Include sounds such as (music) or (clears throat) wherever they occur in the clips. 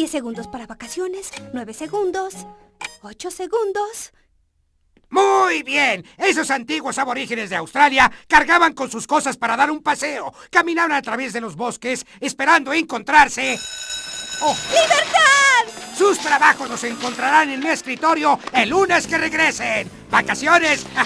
10 segundos para vacaciones, 9 segundos, 8 segundos. Muy bien. Esos antiguos aborígenes de Australia cargaban con sus cosas para dar un paseo. Caminaban a través de los bosques esperando encontrarse... ¡Oh! ¡Libertad! Sus trabajos los encontrarán en mi escritorio el lunes que regresen. ¡Vacaciones! No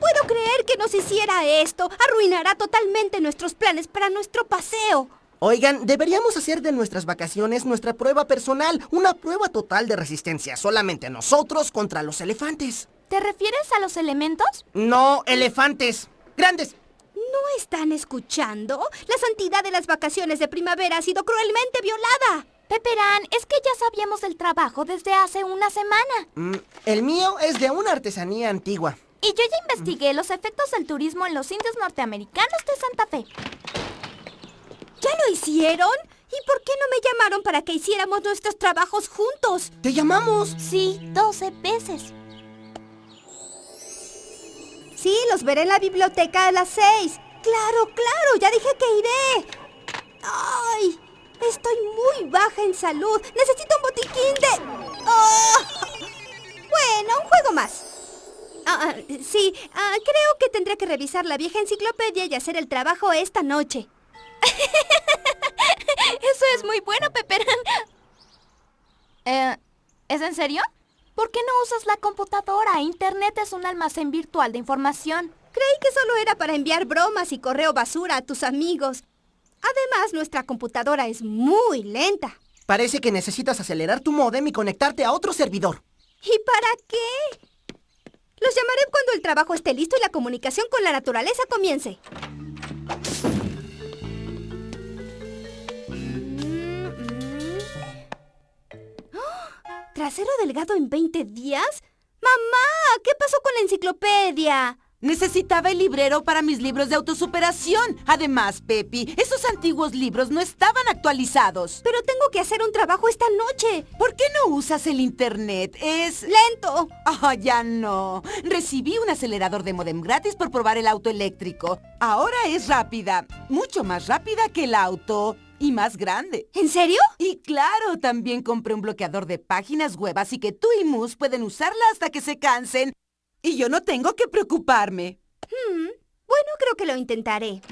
puedo creer que nos hiciera esto. Arruinará totalmente nuestros planes para nuestro paseo. Oigan, deberíamos hacer de nuestras vacaciones nuestra prueba personal, una prueba total de resistencia, solamente nosotros contra los elefantes. ¿Te refieres a los elementos? No, elefantes. Grandes. ¿No están escuchando? La santidad de las vacaciones de primavera ha sido cruelmente violada. Peperán, es que ya sabíamos del trabajo desde hace una semana. Mm, el mío es de una artesanía antigua. Y yo ya investigué los efectos del turismo en los indios norteamericanos de Santa Fe. ¿Ya lo hicieron? ¿Y por qué no me llamaron para que hiciéramos nuestros trabajos juntos? ¡Te llamamos! Sí, 12 veces. Sí, los veré en la biblioteca a las seis. Claro, claro, ya dije que iré. ¡Ay! Estoy muy baja en salud. Necesito un botiquín de... ¡Oh! Bueno, un juego más. Ah, ah, sí, ah, creo que tendré que revisar la vieja enciclopedia y hacer el trabajo esta noche. (laughs) Eso es muy bueno, Peperán. (laughs) Eh, ¿Es en serio? ¿Por qué no usas la computadora? Internet es un almacén virtual de información. Creí que solo era para enviar bromas y correo basura a tus amigos. Además, nuestra computadora es muy lenta. Parece que necesitas acelerar tu modem y conectarte a otro servidor. ¿Y para qué? Los llamaré cuando el trabajo esté listo y la comunicación con la naturaleza comience. ¿Trasero delgado en 20 días? ¡Mamá! ¿Qué pasó con la enciclopedia? Necesitaba el librero para mis libros de autosuperación. Además, Pepi, esos antiguos libros no estaban actualizados. Pero tengo que hacer un trabajo esta noche. ¿Por qué no usas el internet? Es... ¡Lento! Ah, ya no. Recibí un acelerador de modem gratis por probar el auto eléctrico. Ahora es rápida. Mucho más rápida que el auto. Y más grande. ¿En serio? Y claro, también compré un bloqueador de páginas web, así que tú y Mus pueden usarla hasta que se cansen. Y yo no tengo que preocuparme. Hmm, Bueno, creo que lo intentaré.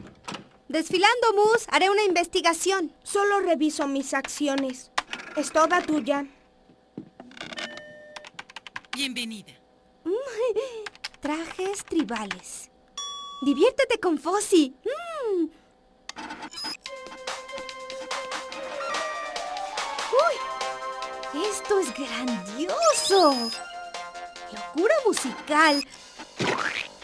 Desfilando, Mus, haré una investigación. Solo reviso mis acciones. Es toda tuya. Bienvenida. (laughs) Trajes tribales. Diviértete con Fossi. Mm. ¡Esto es grandioso! ¡Locura musical!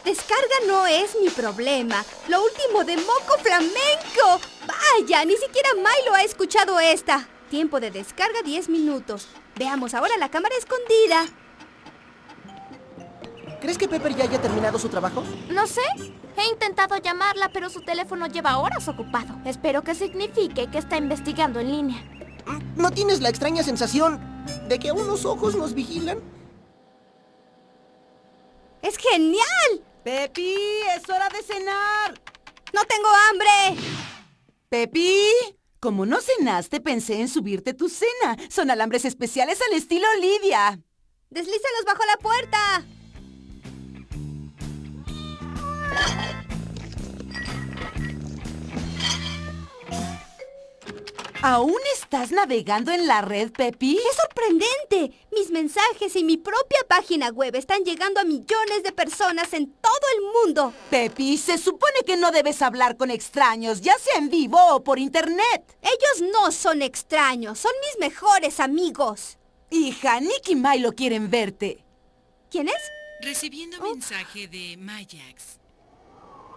Descarga no es mi problema. Lo último de Moco Flamenco. Vaya, ni siquiera Milo ha escuchado esta. Tiempo de descarga 10 minutos. Veamos ahora la cámara escondida. ¿Crees que Pepper ya haya terminado su trabajo? No sé. He intentado llamarla, pero su teléfono lleva horas ocupado. Espero que signifique que está investigando en línea. ¿No tienes la extraña sensación de que unos ojos nos vigilan? ¡Es genial! Pepi, es hora de cenar. ¡No tengo hambre! Pepi, como no cenaste, pensé en subirte tu cena. Son alambres especiales al estilo Lidia. ¡Deslízalos bajo la puerta! ¿Aún estás navegando en la red, Pepi? ¡Es sorprendente! Mis mensajes y mi propia página web están llegando a millones de personas en todo el mundo. Pepi, se supone que no debes hablar con extraños, ya sea en vivo o por internet. Ellos no son extraños, son mis mejores amigos. Hija, Nick y Milo quieren verte. ¿Quién es? Recibiendo mensaje de Mayax.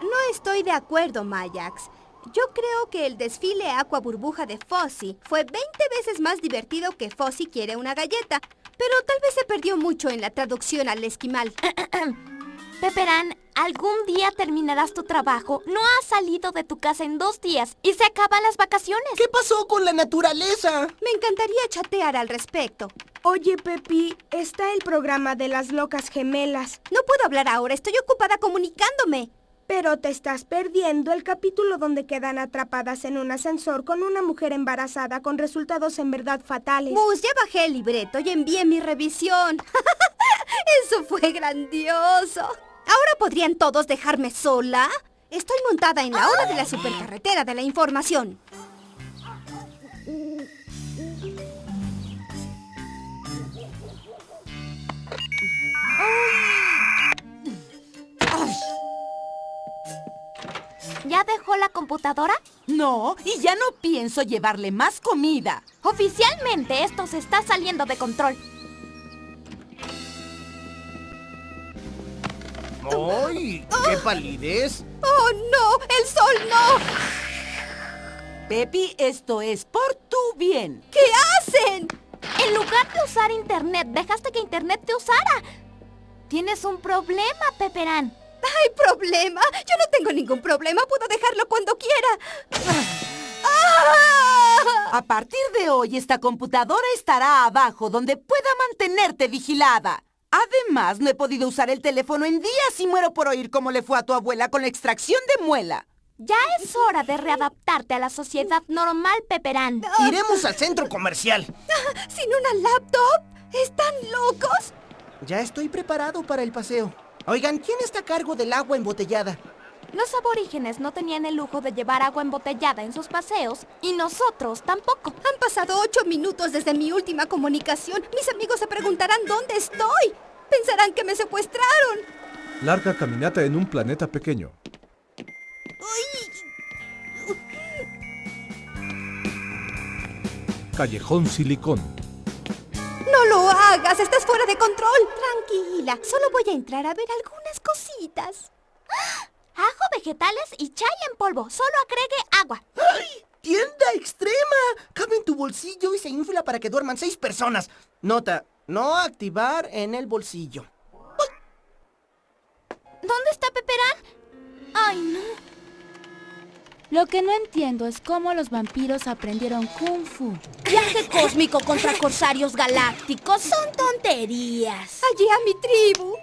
No estoy de acuerdo, Mayax. Yo creo que el desfile Aqua Burbuja de Fossi fue 20 veces más divertido que Fossi quiere una galleta, pero tal vez se perdió mucho en la traducción al esquimal. (clears throat) Peperán, algún día terminarás tu trabajo. No has salido de tu casa en dos días y se acaban las vacaciones. ¿Qué pasó con la naturaleza? Me encantaría chatear al respecto. Oye, Pepi, está el programa de las locas gemelas. No puedo hablar ahora, estoy ocupada comunicándome. Pero te estás perdiendo el capítulo donde quedan atrapadas en un ascensor con una mujer embarazada con resultados en verdad fatales. Mus, ya bajé el libreto y envié mi revisión. (laughs) Eso fue grandioso. ¿Ahora podrían todos dejarme sola? Estoy montada en la hora de la supercarretera de la información. Computadora? No, y ya no pienso llevarle más comida. Oficialmente esto se está saliendo de control. ¡Ay! ¡Qué palidez! ¡Oh, no! ¡El sol no! Pepi, esto es por tu bien. ¿Qué hacen? En lugar de usar internet, dejaste que internet te usara. Tienes un problema, Peperán. ¿Hay problema? Yo no tengo ningún problema. Puedo dejarlo cuando quiera. ¡Ah! A partir de hoy, esta computadora estará abajo, donde pueda mantenerte vigilada. Además, no he podido usar el teléfono en días y muero por oír cómo le fue a tu abuela con la extracción de muela. Ya es hora de readaptarte a la sociedad normal, Peperán. (laughs) Iremos al centro comercial. (laughs) ¿Sin una laptop? ¿Están locos? Ya estoy preparado para el paseo. Oigan, ¿quién está a cargo del agua embotellada? Los aborígenes no tenían el lujo de llevar agua embotellada en sus paseos y nosotros tampoco. Han pasado ocho minutos desde mi última comunicación. Mis amigos se preguntarán dónde estoy. Pensarán que me secuestraron. Larga caminata en un planeta pequeño. Callejón Silicón. Hagas, estás fuera de control. Tranquila, solo voy a entrar a ver algunas cositas. Ajo, vegetales y chai en polvo. Solo agregue agua. ¡Ay! ¡Tienda extrema! Cabe en tu bolsillo y se infla para que duerman seis personas. Nota, no activar en el bolsillo. ¿Dónde está Peperán? Ay, no. Lo que no entiendo es cómo los vampiros aprendieron Kung Fu. Viaje cósmico contra corsarios galácticos son tonterías. Allí a mi tribu.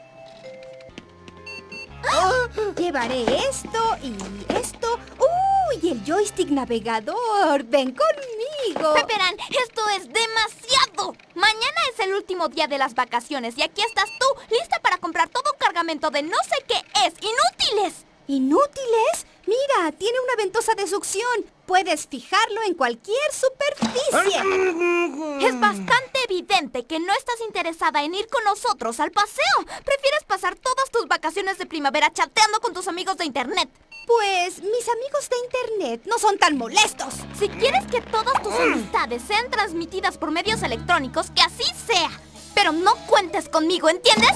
Llevaré esto y esto. ¡Uy! Y el joystick navegador. Ven conmigo. Peperán, esto es demasiado. Mañana es el último día de las vacaciones y aquí estás tú, lista para comprar todo un cargamento de no sé qué es. ¡Inútiles! ¿Inútiles? Mira, tiene una ventosa de succión. Puedes fijarlo en cualquier superficie. Es bastante evidente que no estás interesada en ir con nosotros al paseo. Prefieres pasar todas tus vacaciones de primavera chateando con tus amigos de internet. Pues mis amigos de internet no son tan molestos. Si quieres que todas tus amistades sean transmitidas por medios electrónicos, que así sea. Pero no cuentes conmigo, ¿entiendes?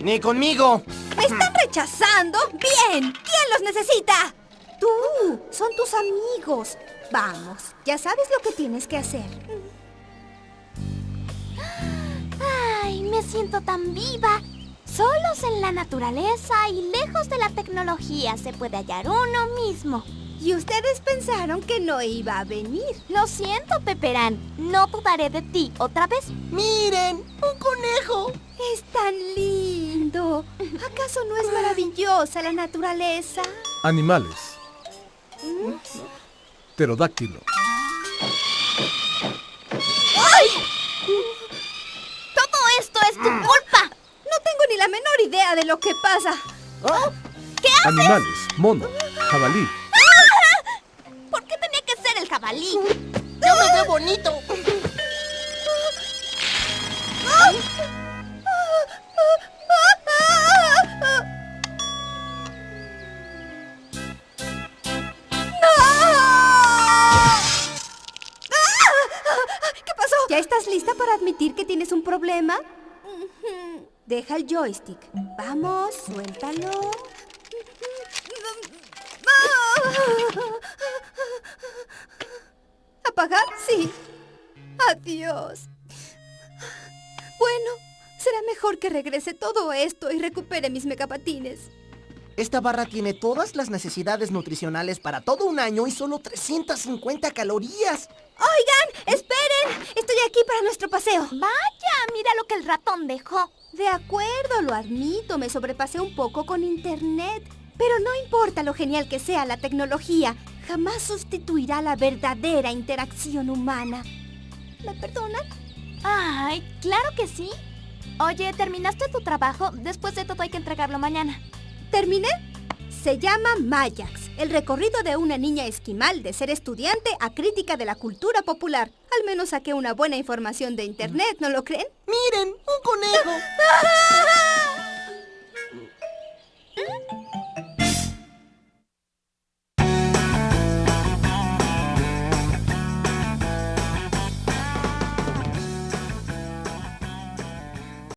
Ni conmigo. ¿Me están rechazando? Bien. ¿Quién los necesita? Tú. Son tus amigos. Vamos. Ya sabes lo que tienes que hacer. Ay, me siento tan viva. Solos en la naturaleza y lejos de la tecnología se puede hallar uno mismo. Y ustedes pensaron que no iba a venir. Lo siento, Peperán. No dudaré de ti otra vez. ¡Miren! ¡Un conejo! Es tan lindo. ¿Acaso no es maravillosa la naturaleza? Animales. Pterodáctilo. Todo esto es tu culpa. No tengo ni la menor idea de lo que pasa. ¿Qué haces? Animales. Mono. Jabalí. ¿Por qué tenía que ser el jabalí? ¡Yo me veo bonito! ¿Ya estás lista para admitir que tienes un problema? Deja el joystick. Vamos, suéltalo. ¿Apagar? Sí. Adiós. Bueno, será mejor que regrese todo esto y recupere mis megapatines. Esta barra tiene todas las necesidades nutricionales para todo un año y solo 350 calorías. Oigan, esperen. Estoy aquí para nuestro paseo. Vaya, mira lo que el ratón dejó. De acuerdo, lo admito. Me sobrepasé un poco con internet. Pero no importa lo genial que sea la tecnología, jamás sustituirá la verdadera interacción humana. ¿Me perdonan? Ay, claro que sí. Oye, ¿terminaste tu trabajo? Después de todo hay que entregarlo mañana. ¿Terminé? Se llama Mayax, el recorrido de una niña esquimal de ser estudiante a crítica de la cultura popular. Al menos saqué una buena información de internet, ¿no lo creen? Miren, un conejo. (laughs)